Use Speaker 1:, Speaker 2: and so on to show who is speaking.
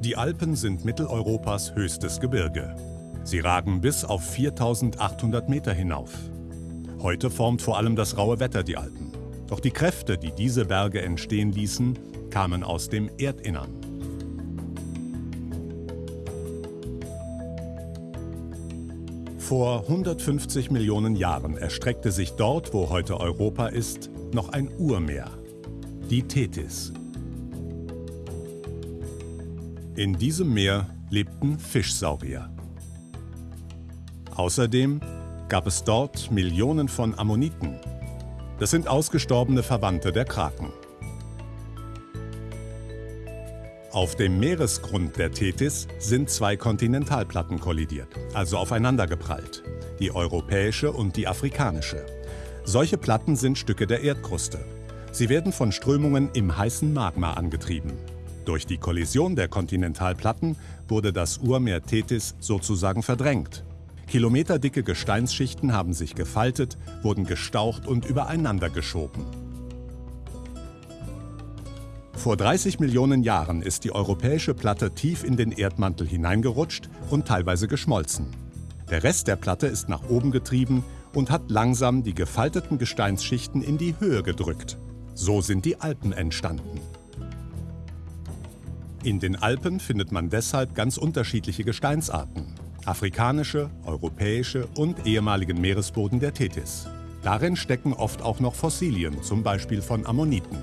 Speaker 1: Die Alpen sind Mitteleuropas höchstes Gebirge. Sie ragen bis auf 4800 Meter hinauf. Heute formt vor allem das raue Wetter die Alpen. Doch die Kräfte, die diese Berge entstehen ließen, kamen aus dem Erdinnern. Vor 150 Millionen Jahren erstreckte sich dort, wo heute Europa ist, noch ein Urmeer, die Tethys. In diesem Meer lebten Fischsaurier. Außerdem gab es dort Millionen von Ammoniten. Das sind ausgestorbene Verwandte der Kraken. Auf dem Meeresgrund der Tethys sind zwei Kontinentalplatten kollidiert, also aufeinandergeprallt, die europäische und die afrikanische. Solche Platten sind Stücke der Erdkruste. Sie werden von Strömungen im heißen Magma angetrieben. Durch die Kollision der Kontinentalplatten wurde das Urmeer Tethys sozusagen verdrängt. Kilometerdicke Gesteinsschichten haben sich gefaltet, wurden gestaucht und übereinander geschoben. Vor 30 Millionen Jahren ist die europäische Platte tief in den Erdmantel hineingerutscht und teilweise geschmolzen. Der Rest der Platte ist nach oben getrieben und hat langsam die gefalteten Gesteinsschichten in die Höhe gedrückt. So sind die Alpen entstanden. In den Alpen findet man deshalb ganz unterschiedliche Gesteinsarten. Afrikanische, europäische und ehemaligen Meeresboden der Tethys. Darin stecken oft auch noch Fossilien, zum Beispiel von Ammoniten.